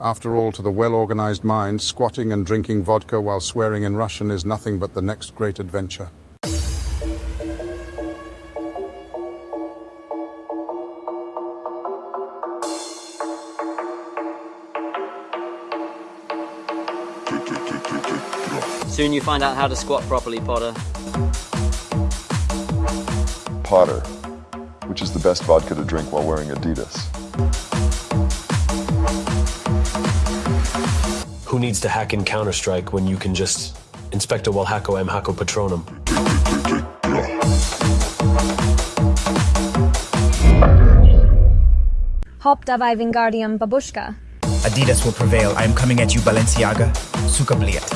After all, to the well organized mind, squatting and drinking vodka while swearing in Russian is nothing but the next great adventure. Soon you find out how to squat properly, Potter. Potter, which is the best vodka to drink while wearing Adidas. Who needs to hack in Counter Strike when you can just inspect a Walhacko M Hacko Patronum? Hop dawaj Wingardium Babushka. Adidas will prevail. I am coming at you, Balenciaga. Suka Bliet.